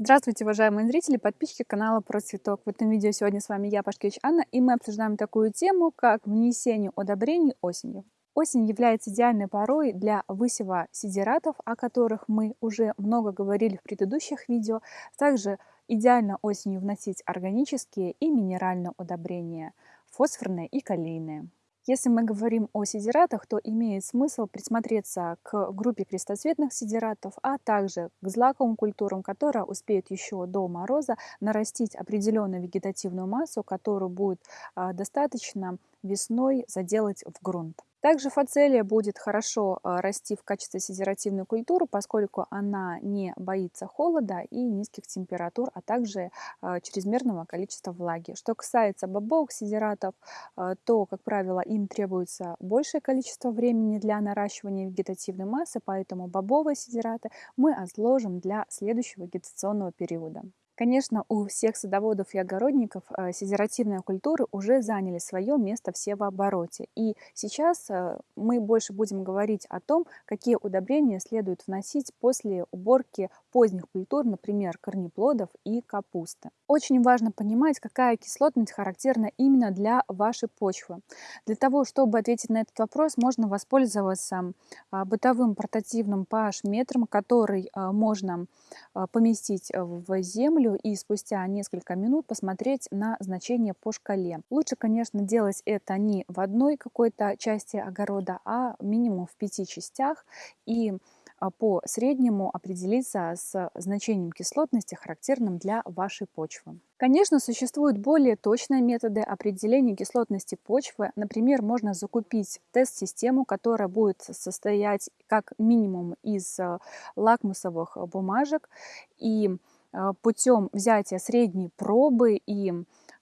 Здравствуйте, уважаемые зрители, подписчики канала Про Цветок. В этом видео сегодня с вами я, Пашкевич Анна, и мы обсуждаем такую тему, как внесение удобрений осенью. Осень является идеальной порой для высева сидератов, о которых мы уже много говорили в предыдущих видео. Также идеально осенью вносить органические и минеральные удобрения, фосфорные и калийные. Если мы говорим о сидератах, то имеет смысл присмотреться к группе крестоцветных сидератов, а также к злаковым культурам, которые успеют еще до мороза нарастить определенную вегетативную массу, которую будет а, достаточно весной заделать в грунт. Также фацелия будет хорошо а, расти в качестве сидеративной культуры, поскольку она не боится холода и низких температур, а также а, чрезмерного количества влаги. Что касается бобовых сидератов, а, то, как правило, им требуется большее количество времени для наращивания вегетативной массы, поэтому бобовые сидераты мы отложим для следующего вегетационного периода. Конечно, у всех садоводов и огородников э, сидеративные культуры уже заняли свое место в севообороте. И сейчас э, мы больше будем говорить о том, какие удобрения следует вносить после уборки поздних культур, например, корнеплодов и капусты. Очень важно понимать, какая кислотность характерна именно для вашей почвы. Для того, чтобы ответить на этот вопрос, можно воспользоваться а, бытовым портативным pH-метром, который а, можно поместить в землю и спустя несколько минут посмотреть на значение по шкале. Лучше, конечно, делать это не в одной какой-то части огорода, а минимум в пяти частях. И а, по среднему определиться с значением кислотности, характерным для вашей почвы. Конечно, существуют более точные методы определения кислотности почвы. Например, можно закупить тест-систему, которая будет состоять как минимум из а, лакмусовых бумажек. И путем взятия средней пробы и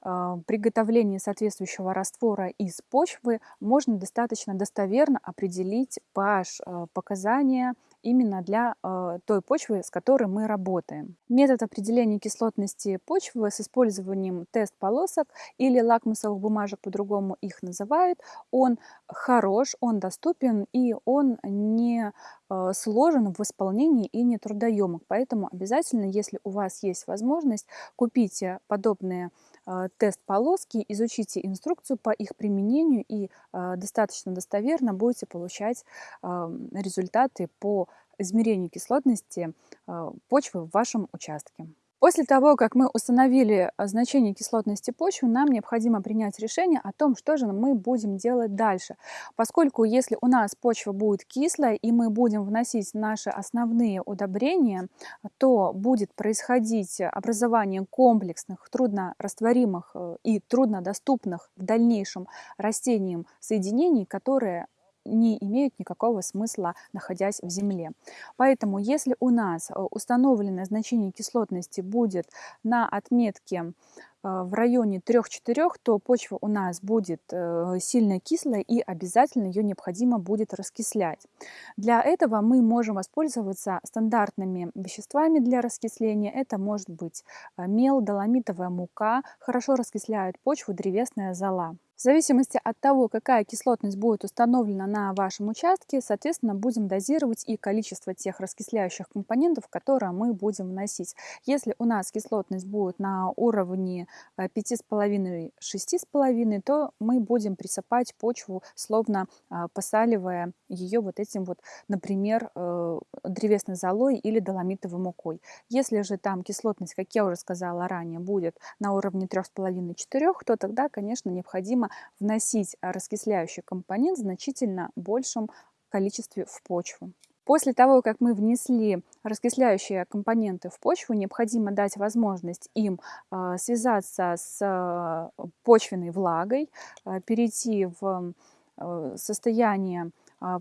приготовления соответствующего раствора из почвы можно достаточно достоверно определить pH показания именно для э, той почвы, с которой мы работаем. Метод определения кислотности почвы с использованием тест-полосок или лакмусовых бумажек, по-другому их называют, он хорош, он доступен и он не э, сложен в исполнении и не трудоемок. Поэтому обязательно, если у вас есть возможность, купите подобные э, тест-полоски, изучите инструкцию по их применению и э, достаточно достоверно будете получать результаты по измерению кислотности а, почвы в вашем участке. После того, как мы установили а, значение кислотности почвы, нам необходимо принять решение о том, что же мы будем делать дальше. Поскольку если у нас почва будет кислая и мы будем вносить наши основные удобрения, то будет происходить образование комплексных, труднорастворимых э, и труднодоступных в дальнейшем растениям соединений, которые не имеют никакого смысла, находясь в земле. Поэтому, если у нас э, установленное значение кислотности будет на отметке э, в районе 3-4, то почва у нас будет э, сильно кислая и обязательно ее необходимо будет раскислять. Для этого мы можем воспользоваться стандартными веществами для раскисления. Это может быть мел, доломитовая мука, хорошо раскисляет почву древесная зола. В зависимости от того, какая кислотность будет установлена на вашем участке, соответственно, будем дозировать и количество тех раскисляющих компонентов, которые мы будем вносить. Если у нас кислотность будет на уровне 5,5-6,5, э, то мы будем присыпать почву, словно а, посаливая ее вот этим вот, например, э, древесной золой или доломитовой мукой. Если же там кислотность, как я уже сказала ранее, будет на уровне 3,5-4, то тогда, конечно, необходимо необходимо вносить раскисляющий компонент в значительно большем количестве в почву. После того, как мы внесли раскисляющие компоненты в почву, необходимо дать возможность им а, связаться с а, почвенной влагой, перейти в состояние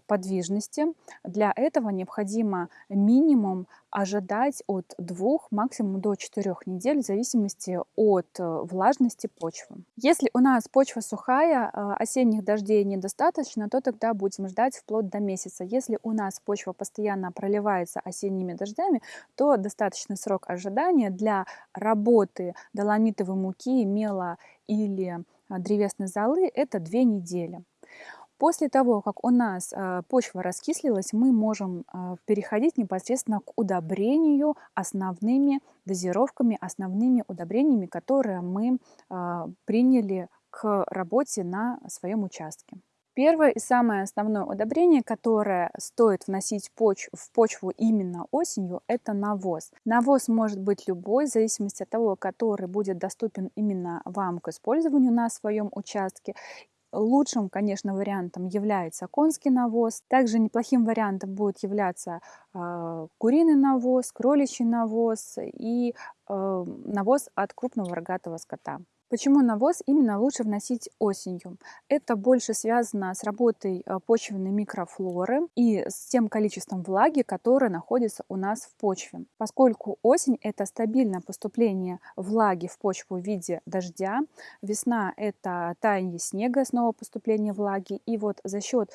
подвижности. Для этого необходимо минимум ожидать от 2, максимум до 4 недель в зависимости от э, влажности почвы. Если у нас почва сухая, а, осенних дождей недостаточно, то тогда будем ждать вплоть до месяца. Если у нас почва постоянно проливается осенними дождями, то достаточный срок ожидания для работы доломитовой муки, мела или а, древесной золы – это 2 недели. После того, как у нас э, почва раскислилась, мы можем э, переходить непосредственно к удобрению основными дозировками, основными удобрениями, которые мы э, приняли к работе на своем участке. Первое и самое основное удобрение, которое стоит вносить поч в почву именно осенью, это навоз. Навоз может быть любой, в зависимости от того, который будет доступен именно вам к использованию на своем участке. Лучшим, конечно, вариантом является конский навоз. Также неплохим вариантом будет являться э, куриный навоз, кроличий навоз и э, навоз от крупного рогатого скота. Почему навоз именно лучше вносить осенью? Это больше связано с работой э, почвенной микрофлоры и с тем количеством влаги, которое находится у нас в почве. Поскольку осень – это стабильное поступление влаги в почву в виде дождя, весна – это таяние снега, снова поступление влаги, и вот за счет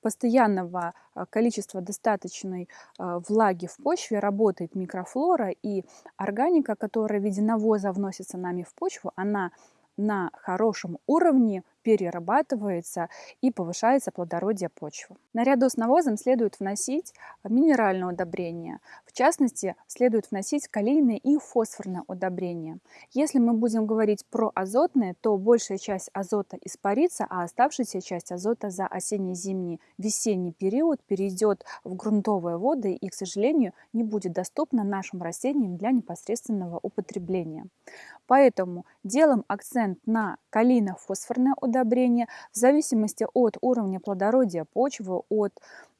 постоянного а, количества достаточной а, влаги в почве работает микрофлора и органика, которая в виде навоза вносится нами в почву, она на хорошем уровне перерабатывается и повышается плодородие почвы. Наряду с навозом следует вносить минеральное удобрение. В частности, следует вносить калийное и фосфорное удобрение. Если мы будем говорить про азотное, то большая часть азота испарится, а оставшаяся часть азота за осенне-зимний весенний период перейдет в грунтовые воды и, к сожалению, не будет доступна нашим растениям для непосредственного употребления. Поэтому делаем акцент на калийно-фосфорное удобрение, удобрения в зависимости от уровня плодородия почвы, от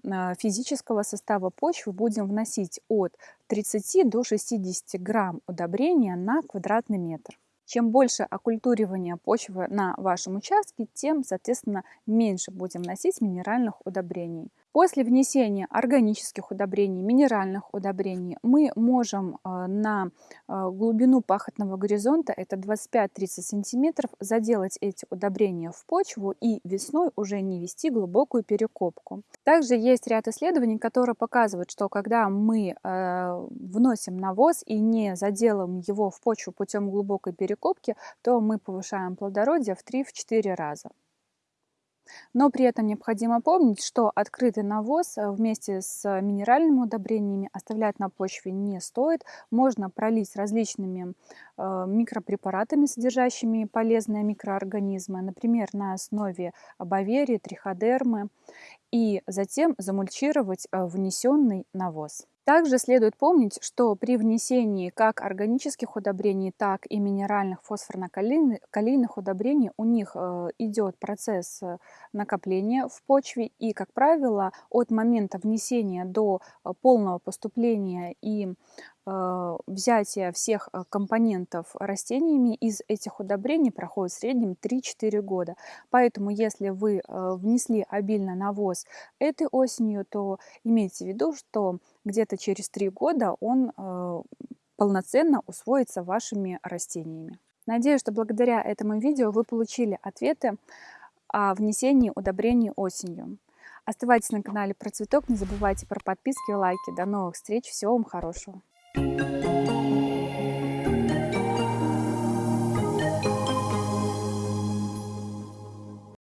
а, физического состава почвы будем вносить от 30 до 60 грамм удобрения на квадратный метр. Чем больше оккультуривания почвы на вашем участке, тем, соответственно, меньше будем вносить минеральных удобрений. После внесения органических удобрений, минеральных удобрений мы можем э, на э, глубину пахотного горизонта, это 25-30 сантиметров, заделать эти удобрения в почву и весной уже не вести глубокую перекопку. Также есть ряд исследований, которые показывают, что когда мы э, вносим навоз и не заделаем его в почву путем глубокой перекопки, то мы повышаем плодородие в 3-4 раза. Но при этом необходимо помнить, что открытый навоз э, вместе с минеральными удобрениями оставлять на почве не стоит. Можно пролить различными э, микропрепаратами, содержащими полезные микроорганизмы, например, на основе баверии, триходермы, и затем замульчировать э, внесенный навоз. Также следует помнить, что при внесении как органических удобрений, так и минеральных фосфорно-калийных удобрений у них э, идет процесс э, накопления в почве. И, как правило, от момента внесения до э, полного поступления и взятия всех компонентов растениями из этих удобрений проходит в среднем 3-4 года. Поэтому, если вы внесли обильно навоз этой осенью, то имейте в виду, что где-то через три года он полноценно усвоится вашими растениями. Надеюсь, что благодаря этому видео вы получили ответы о внесении удобрений осенью. Оставайтесь на канале про цветок, не забывайте про подписки и лайки. До новых встреч, всего вам хорошего! Música